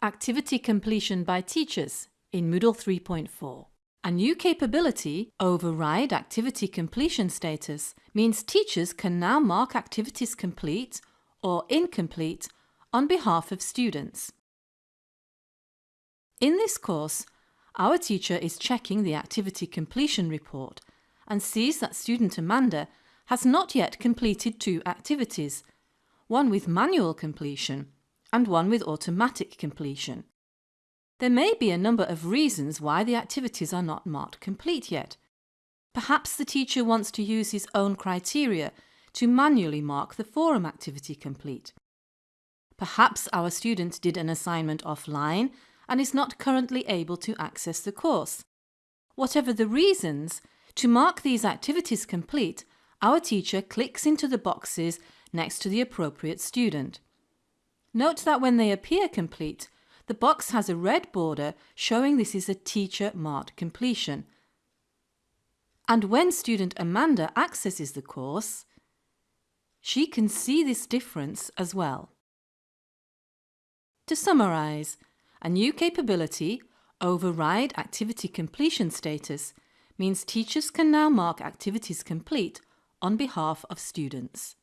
Activity completion by teachers in Moodle 3.4. A new capability, Override Activity Completion Status, means teachers can now mark activities complete or incomplete on behalf of students. In this course, our teacher is checking the activity completion report and sees that student Amanda has not yet completed two activities, one with manual completion and one with automatic completion. There may be a number of reasons why the activities are not marked complete yet. Perhaps the teacher wants to use his own criteria to manually mark the forum activity complete. Perhaps our student did an assignment offline and is not currently able to access the course. Whatever the reasons, to mark these activities complete, our teacher clicks into the boxes next to the appropriate student. Note that when they appear complete, the box has a red border showing this is a teacher marked completion. And when student Amanda accesses the course, she can see this difference as well. To summarise, a new capability, Override Activity Completion Status, means teachers can now mark activities complete on behalf of students.